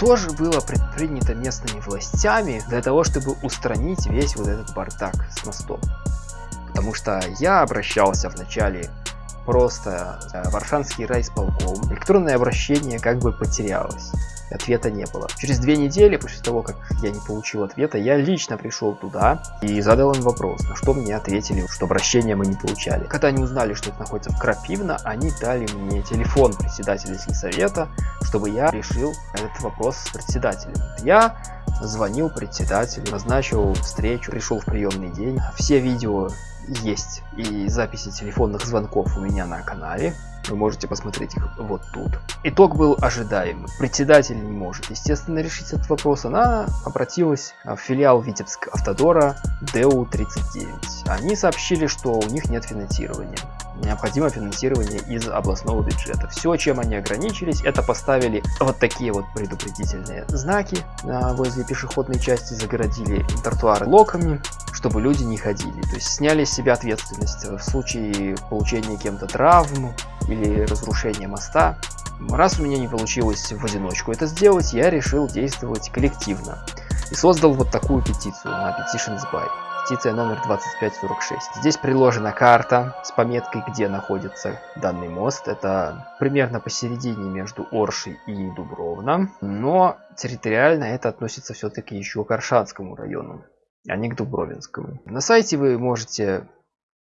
Что же было предпринято местными властями для того, чтобы устранить весь вот этот бардак с мостом? Потому что я обращался вначале просто в Аршанский райсполком. Электронное обращение как бы потерялось ответа не было. Через две недели после того, как я не получил ответа, я лично пришел туда и задал им вопрос, на что мне ответили, что обращения мы не получали. Когда они узнали, что это находится в Крапивно, они дали мне телефон председателя сельсовета, чтобы я решил этот вопрос с председателем. Я звонил председателю, назначил встречу, пришел в приемный день. Все видео есть и записи телефонных звонков у меня на канале. Вы можете посмотреть их вот тут. Итог был ожидаемый. Председатель не может, естественно, решить этот вопрос. Она обратилась в филиал Витебск Автодора ДУ-39. Они сообщили, что у них нет финансирования. Необходимо финансирование из областного бюджета. Все, чем они ограничились, это поставили вот такие вот предупредительные знаки возле пешеходной части, загородили тротуары локами, чтобы люди не ходили. То есть сняли с себя ответственность в случае получения кем-то травм, или разрушение моста. Раз у меня не получилось в одиночку это сделать, я решил действовать коллективно. И создал вот такую петицию на Petitions By. Петиция номер 2546. Здесь приложена карта с пометкой, где находится данный мост. Это примерно посередине между Оршей и Дубровно. Но территориально это относится все-таки еще к Аршанскому району, а не к Дубровинскому. На сайте вы можете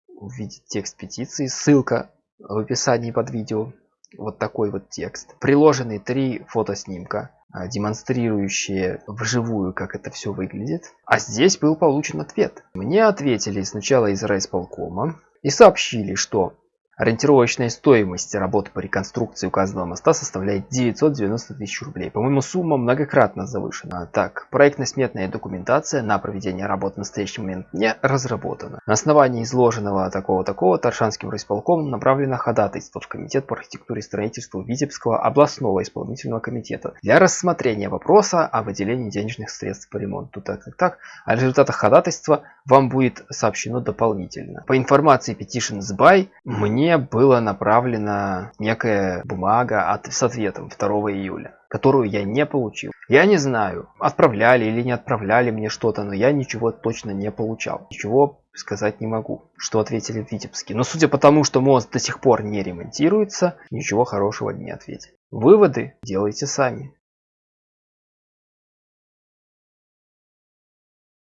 увидеть текст петиции. Ссылка в описании под видео вот такой вот текст. Приложены три фотоснимка, а, демонстрирующие вживую, как это все выглядит. А здесь был получен ответ. Мне ответили сначала из райсполкома и сообщили, что Ориентировочная стоимость работы по реконструкции указанного моста составляет 990 тысяч рублей. По-моему, сумма многократно завышена. Так, проектно-сметная документация на проведение работ в настоящий момент не разработана. На основании изложенного такого-такого Таршанским райисполкомом направлено ходатайство в Комитет по архитектуре и строительству Витебского областного исполнительного комитета для рассмотрения вопроса о выделении денежных средств по ремонту. Так, так, так. О результатах ходатайства вам будет сообщено дополнительно. По информации Petitions by, мне мне была направлена некая бумага от, с ответом 2 июля, которую я не получил. Я не знаю, отправляли или не отправляли мне что-то, но я ничего точно не получал. Ничего сказать не могу, что ответили в Витебске. Но судя по тому, что мост до сих пор не ремонтируется, ничего хорошего не ответили. Выводы делайте сами.